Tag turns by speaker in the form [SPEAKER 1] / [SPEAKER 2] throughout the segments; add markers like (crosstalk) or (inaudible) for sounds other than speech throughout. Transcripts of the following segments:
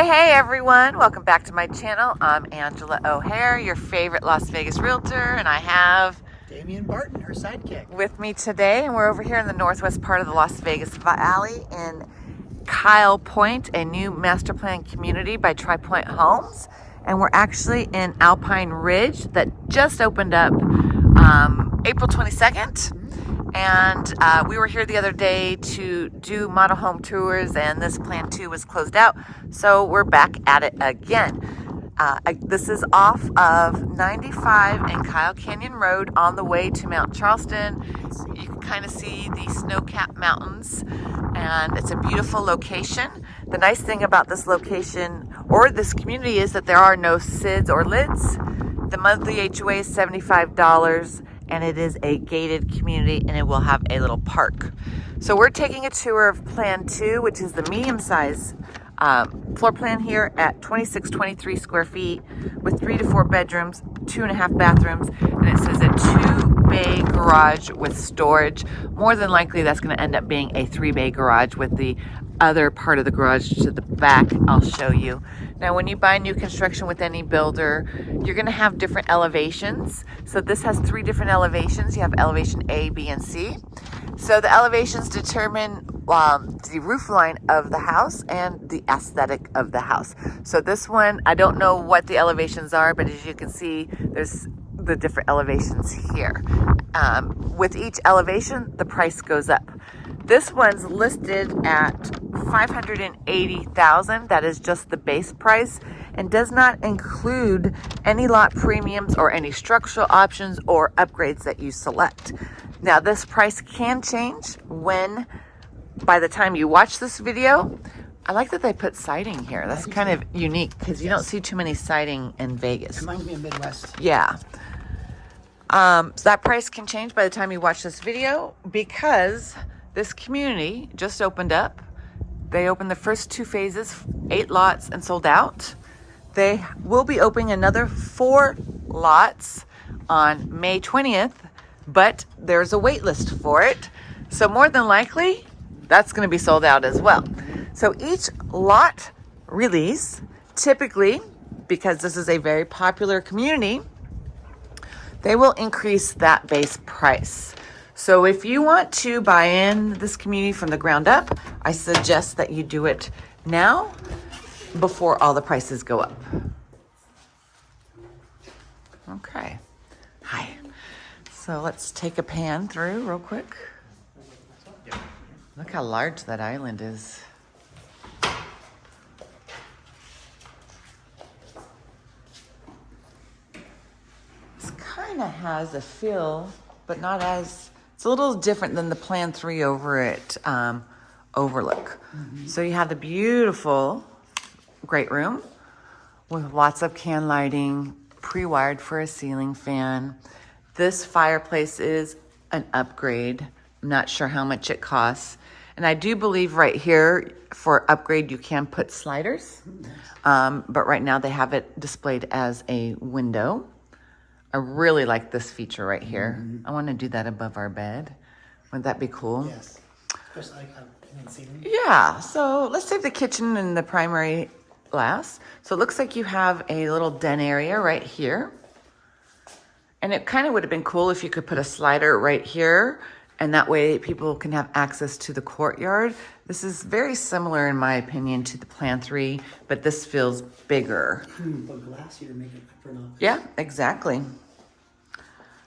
[SPEAKER 1] Hey, hey everyone. Welcome back to my channel. I'm Angela O'Hare, your favorite Las Vegas realtor, and I have
[SPEAKER 2] Damian Barton, her sidekick.
[SPEAKER 1] with me today, and we're over here in the northwest part of the Las Vegas Valley in Kyle Point, a new master plan community by Tri Pointe Homes. And we're actually in Alpine Ridge that just opened up um, April 22nd. And uh, we were here the other day to do model home tours, and this plan two was closed out. So we're back at it again. Uh, I, this is off of 95 and Kyle Canyon Road on the way to Mount Charleston. You can kind of see the snow-capped mountains, and it's a beautiful location. The nice thing about this location or this community is that there are no SIDS or LIDs. The monthly HOA is $75 and it is a gated community and it will have a little park. So we're taking a tour of Plan 2, which is the medium size um, floor plan here at 2623 square feet with three to four bedrooms, two and a half bathrooms, and it says a two bay garage with storage. More than likely that's gonna end up being a three bay garage with the other part of the garage to the back I'll show you. Now when you buy new construction with any builder, you're gonna have different elevations. So this has three different elevations. You have elevation A, B, and C. So the elevations determine um, the roof line of the house and the aesthetic of the house. So this one, I don't know what the elevations are, but as you can see, there's the different elevations here. Um, with each elevation, the price goes up. This one's listed at 580,000. That is just the base price and does not include any lot premiums or any structural options or upgrades that you select. Now this price can change when by the time you watch this video. I like that they put siding here. That's kind of unique because you don't see too many siding in Vegas.
[SPEAKER 2] Reminds me of Midwest.
[SPEAKER 1] Yeah. Um, so that price can change by the time you watch this video because this community just opened up. They opened the first two phases, eight lots, and sold out. They will be opening another four lots on May 20th, but there's a wait list for it. So more than likely, that's going to be sold out as well. So each lot release, typically, because this is a very popular community, they will increase that base price. So if you want to buy in this community from the ground up, I suggest that you do it now before all the prices go up. Okay. Hi. So let's take a pan through real quick. Look how large that island is. This kind of has a feel, but not as, it's a little different than the Plan 3 over at um, Overlook. So you have the beautiful great room with lots of can lighting, pre-wired for a ceiling fan. This fireplace is an upgrade. I'm not sure how much it costs. And I do believe right here for upgrade, you can put sliders. Um, but right now they have it displayed as a window. I really like this feature right here. I want to do that above our bed. Wouldn't that be cool?
[SPEAKER 2] Yes. Um, in ceiling.
[SPEAKER 1] Yeah, so let's save the kitchen and the primary last. So it looks like you have a little den area right here. And it kind of would have been cool if you could put a slider right here and that way people can have access to the courtyard. This is very similar in my opinion to the Plan 3, but this feels bigger.
[SPEAKER 2] Hmm, but glass here to make it for not.
[SPEAKER 1] Yeah, exactly.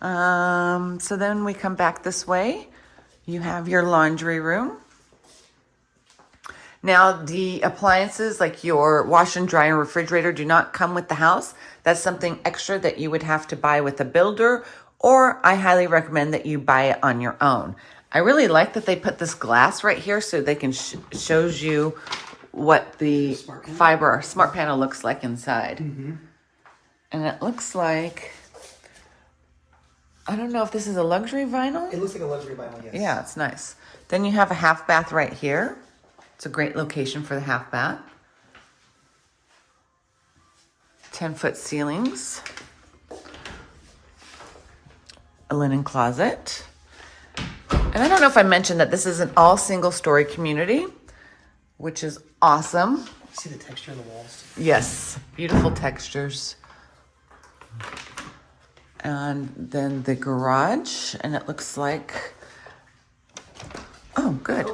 [SPEAKER 1] Um, so then we come back this way. You have your laundry room. Now, the appliances like your wash and dryer and refrigerator do not come with the house. That's something extra that you would have to buy with a builder, or I highly recommend that you buy it on your own. I really like that they put this glass right here so they can sh shows you what the fiber smart panel looks like inside. Mm-hmm. And it looks like, I don't know if this is a luxury vinyl.
[SPEAKER 2] It looks like a luxury vinyl, yes.
[SPEAKER 1] Yeah, it's nice. Then you have a half bath right here. It's a great location for the half bath. 10 foot ceilings. A linen closet. And I don't know if I mentioned that this is an all single story community, which is awesome.
[SPEAKER 2] See the texture of the walls?
[SPEAKER 1] Yes, beautiful textures. And then the garage, and it looks like, oh, good.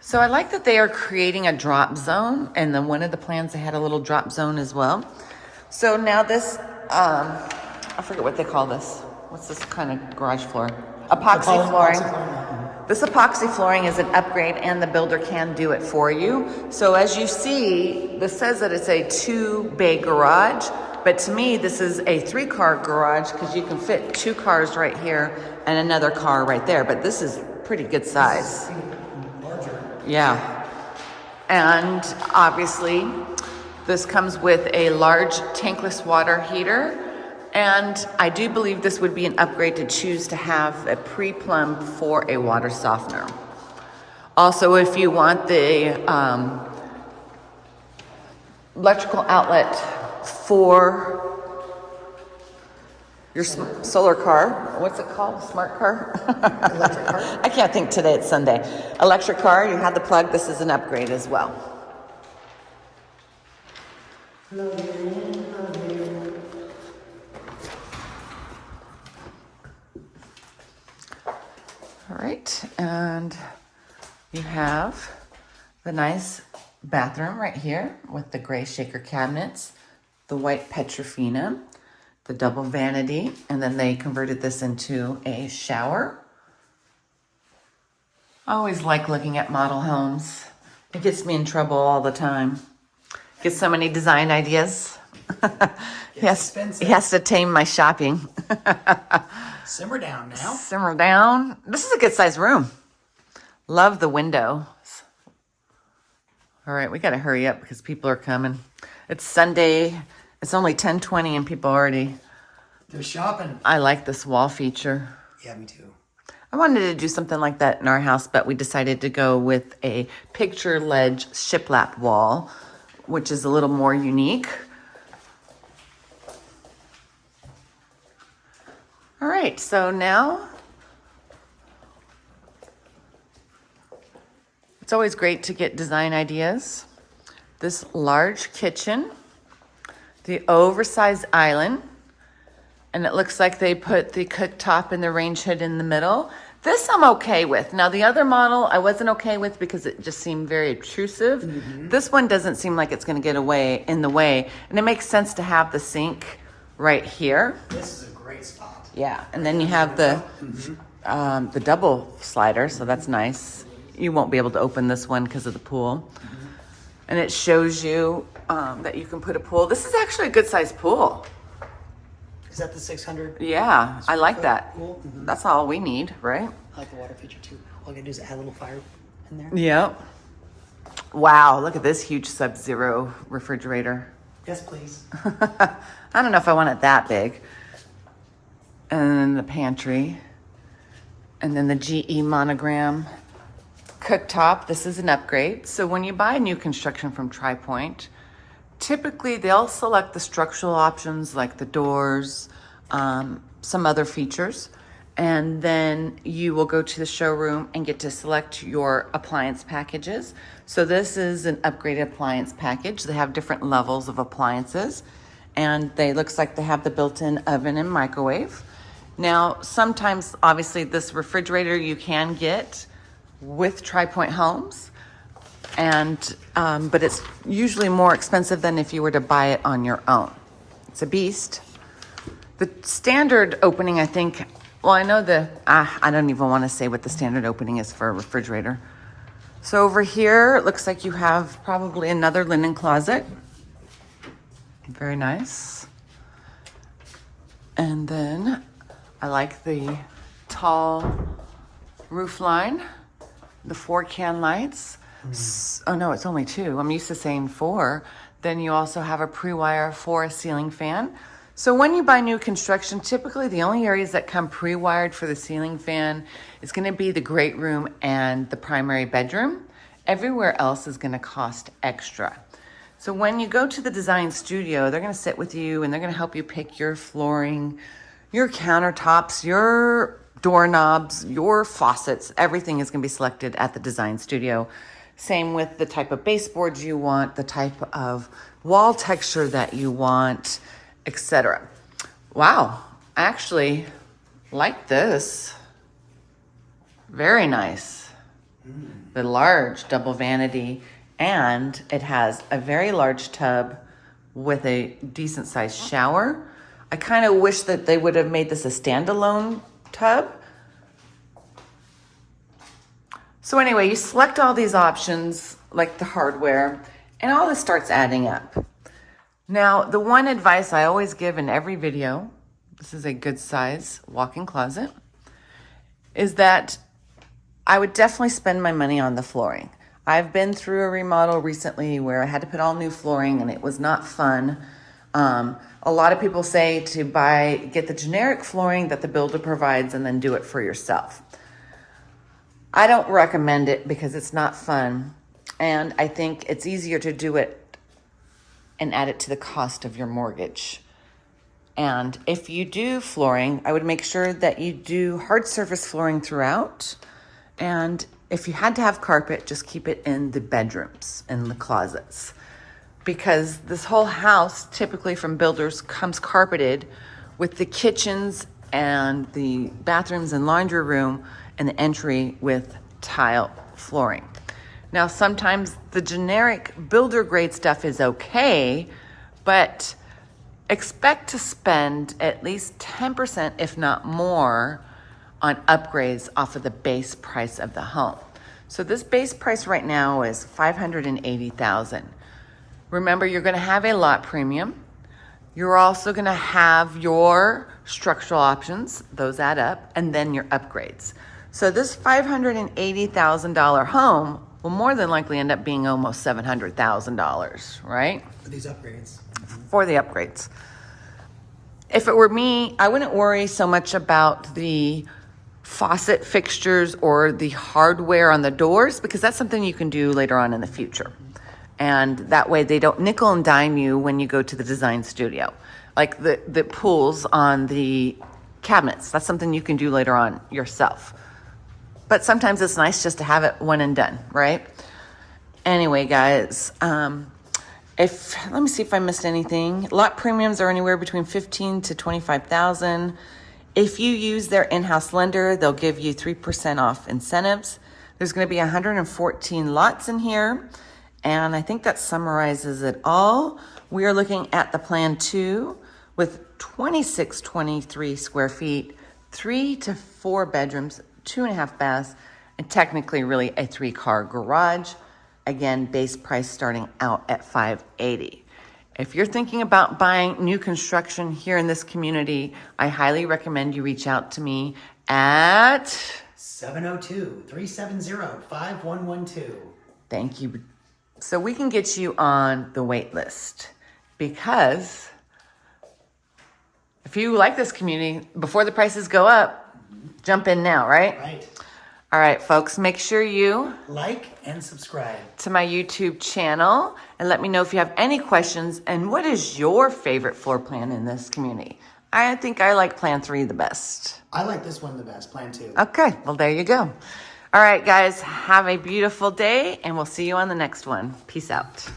[SPEAKER 1] So I like that they are creating a drop zone, and then one of the plans they had a little drop zone as well. So now this, um, I forget what they call this. What's this kind of garage floor? Epoxy
[SPEAKER 2] Epoxy
[SPEAKER 1] flooring.
[SPEAKER 2] flooring,
[SPEAKER 1] This epoxy flooring is an upgrade and the builder can do it for you. So as you see, this says that it's a two bay garage, but to me, this is a three car garage because you can fit two cars right here and another car right there, but this is pretty good size.
[SPEAKER 2] Larger.
[SPEAKER 1] Yeah. And obviously, this comes with a large tankless water heater. And I do believe this would be an upgrade to choose to have a pre-plumb for a water softener. Also, if you want the um, electrical outlet for your solar car, what's it called? Smart car?
[SPEAKER 2] Electric car? (laughs)
[SPEAKER 1] I can't think today, it's Sunday. Electric car, you have the plug, this is an upgrade as well. All right, and you have the nice bathroom right here with the gray shaker cabinets, the white Petrofina, the double vanity, and then they converted this into a shower. I always like looking at model homes. It gets me in trouble all the time. Get so many design ideas. (laughs) he, has, he has to tame my shopping. (laughs)
[SPEAKER 2] Simmer down now.
[SPEAKER 1] Simmer down. This is a good sized room. Love the windows. All right, we got to hurry up because people are coming. It's Sunday. It's only 10:20 and people already
[SPEAKER 2] They're shopping.
[SPEAKER 1] I like this wall feature.
[SPEAKER 2] Yeah, me too.
[SPEAKER 1] I wanted to do something like that in our house, but we decided to go with a picture ledge shiplap wall, which is a little more unique. All right, so now it's always great to get design ideas. This large kitchen, the oversized island, and it looks like they put the cooktop and the range hood in the middle. This I'm okay with. Now the other model I wasn't okay with because it just seemed very obtrusive. Mm-hmm. This one doesn't seem like it's going to get away in the way, and it makes sense to have the sink right here.
[SPEAKER 2] This is a great spot.
[SPEAKER 1] Yeah, and then you have the um, the double slider, so that's nice. You won't be able to open this one because of the pool, and it shows you um, that you can put a pool. This is actually a good sized pool.
[SPEAKER 2] Is that the 600?
[SPEAKER 1] Yeah, I like that.
[SPEAKER 2] Pool? Mhm.
[SPEAKER 1] That's all we need, right?
[SPEAKER 2] I like the water feature too. All I gotta do is add a little fire in there.
[SPEAKER 1] Yep. Wow, look at this huge Sub Zero refrigerator.
[SPEAKER 2] Yes, please. (laughs)
[SPEAKER 1] I don't know if I want it that big. And then the pantry. And then the GE monogram cooktop. This is an upgrade. So when you buy a new construction from Tri Pointe, typically they'll select the structural options like the doors, um, some other features, and then you will go to the showroom and get to select your appliance packages. So this is an upgraded appliance package. They have different levels of appliances, and they looks like they have the built-in oven and microwave. Now, sometimes, obviously, this refrigerator you can get with Tri Pointe Homes and um, but it's usually more expensive than if you were to buy it on your own. It's a beast. The standard opening, I think. Well, I know the. Ah, I don't even want to say what the standard opening is for a refrigerator. So over here, it looks like you have probably another linen closet. Very nice. And then I like the tall roof line, the four can lights. Mm-hmm. S- Oh no, it's only two. I'm used to saying four. Then you also have a pre-wire for a ceiling fan. So when you buy new construction, typically the only areas that come pre-wired for the ceiling fan is going to be the great room and the primary bedroom. Everywhere else is going to cost extra. So when you go to the design studio, they're going to sit with you and they're going to help you pick your flooring, your countertops, your doorknobs, your faucets. Everything is going to be selected at the design studio. Same with the type of baseboards you want, the type of wall texture that you want, etc. Wow, I actually like this. Very nice. The large double vanity, and it has a very large tub with a decent sized shower. I kind of wish that they would have made this a standalone tub. So anyway, you select all these options, like the hardware, and all this starts adding up. Now, the one advice I always give in every video, this is a good size walk-in closet, is that I would definitely spend my money on the flooring. I've been through a remodel recently where I had to put all new flooring and it was not fun. Um, a lot of people say to buy, get the generic flooring that the builder provides and then do it for yourself. I don't recommend it because it's not fun. And I think it's easier to do it and add it to the cost of your mortgage. And if you do flooring, I would make sure that you do hard surface flooring throughout. And if you had to have carpet, just keep it in the bedrooms in the closets. Because this whole house, typically from builders, comes carpeted with the kitchens and the bathrooms and laundry room and the entry with tile flooring. Now, sometimes the generic builder grade stuff is okay, but expect to spend at least 10%, if not more, on upgrades off of the base price of the home. So this base price right now is 580,000. Remember, you're gonna have a lot premium. You're also gonna have your structural options, those add up, and then your upgrades. So this $580,000 home will more than likely end up being almost $700,000, right?
[SPEAKER 2] For these upgrades.
[SPEAKER 1] For the upgrades. If it were me, I wouldn't worry so much about the faucet fixtures or the hardware on the doors because that's something you can do later on in the future. And that way they don't nickel and dime you when you go to the design studio. Like the, the pulls on the cabinets, that's something you can do later on yourself. But sometimes it's nice just to have it one and done, right? Anyway, guys, um, if let me see if I missed anything. Lot premiums are anywhere between 15 to 25,000. If you use their in-house lender, they'll give you 3% off incentives. There's going to be 114 lots in here, and I think that summarizes it all. We are looking at the plan 2 with 2623 square feet, 3 to 4 bedrooms, two and a half baths, and technically really a three car garage. Again, base price starting out at 580. If you're thinking about buying new construction here in this community, I highly recommend you reach out to me at
[SPEAKER 2] 702 370 5112.
[SPEAKER 1] Thank you. So we can get you on the wait list because if you like this community, before the prices go up, jump in now, right?
[SPEAKER 2] Right.
[SPEAKER 1] All right, folks, make sure you
[SPEAKER 2] Like and subscribe.
[SPEAKER 1] to my YouTube channel and let me know if you have any questions and what is your favorite floor plan in this community. I think I like plan three the best.
[SPEAKER 2] I like this one the best, plan two.
[SPEAKER 1] Okay, well, there you go. All right, guys, have a beautiful day and we'll see you on the next one. Peace out.